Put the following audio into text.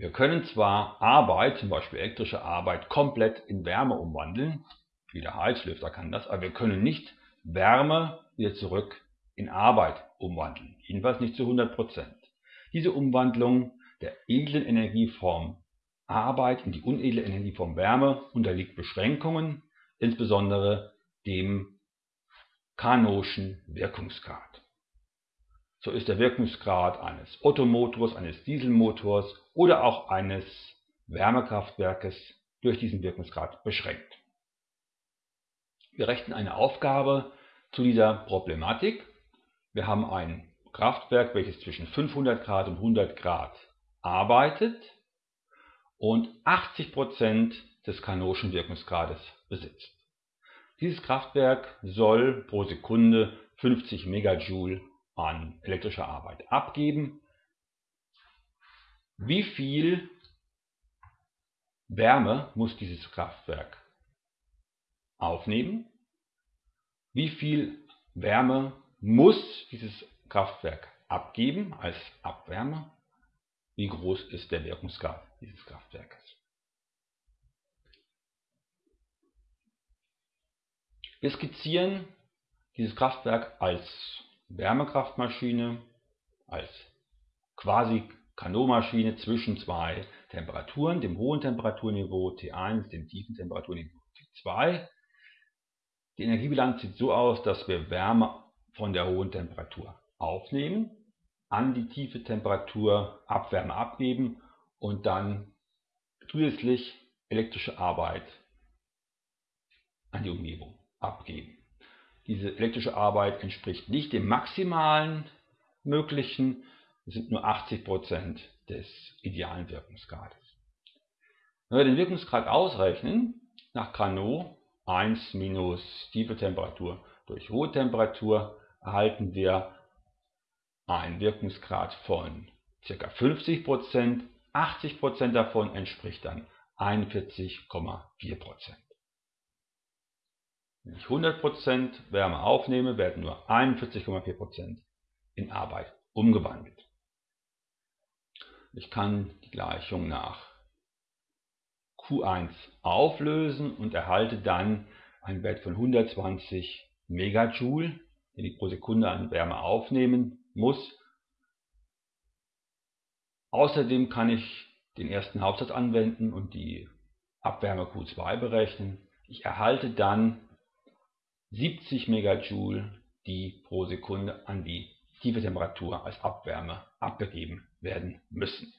Wir können zwar Arbeit, zum Beispiel elektrische Arbeit, komplett in Wärme umwandeln, wie der Heizlüfter kann das, aber wir können nicht Wärme wieder zurück in Arbeit umwandeln, jedenfalls nicht zu 100%. Diese Umwandlung der edlen Energieform Arbeit in die unedle Energieform Wärme unterliegt Beschränkungen, insbesondere dem Carnotschen Wirkungsgrad. So ist der Wirkungsgrad eines Ottomotors, eines Dieselmotors oder auch eines Wärmekraftwerkes durch diesen Wirkungsgrad beschränkt. Wir rechnen eine Aufgabe zu dieser Problematik. Wir haben ein Kraftwerk, welches zwischen 500 Grad und 100 Grad arbeitet und 80% des Carnotschen Wirkungsgrades besitzt. Dieses Kraftwerk soll pro Sekunde 50 Megajoule an elektrischer Arbeit abgeben. Wie viel Wärme muss dieses Kraftwerk aufnehmen? Wie viel Wärme muss dieses Kraftwerk abgeben als Abwärme? Wie groß ist der Wirkungsgrad dieses Kraftwerkes? Wir skizzieren dieses Kraftwerk als Wärmekraftmaschine als quasi Kanonmaschine zwischen zwei Temperaturen, dem hohen Temperaturniveau T1, dem tiefen Temperaturniveau T2. Die Energiebilanz sieht so aus, dass wir Wärme von der hohen Temperatur aufnehmen, an die tiefe Temperatur Abwärme abgeben und dann zusätzlich elektrische Arbeit an die Umgebung abgeben. Diese elektrische Arbeit entspricht nicht dem maximalen möglichen, es sind nur 80% des idealen Wirkungsgrades. Wenn wir den Wirkungsgrad ausrechnen, nach Carnot 1 minus tiefe Temperatur durch hohe Temperatur, erhalten wir einen Wirkungsgrad von ca. 50%, 80% davon entspricht dann 41,4%. Wenn ich 100% Wärme aufnehme, werden nur 41,4% in Arbeit umgewandelt. Ich kann die Gleichung nach Q1 auflösen und erhalte dann einen Wert von 120 Megajoule, den ich pro Sekunde an Wärme aufnehmen muss. Außerdem kann ich den ersten Hauptsatz anwenden und die Abwärme Q2 berechnen. Ich erhalte dann 70 Megajoule, die pro Sekunde an die tiefe Temperatur als Abwärme abgegeben werden müssen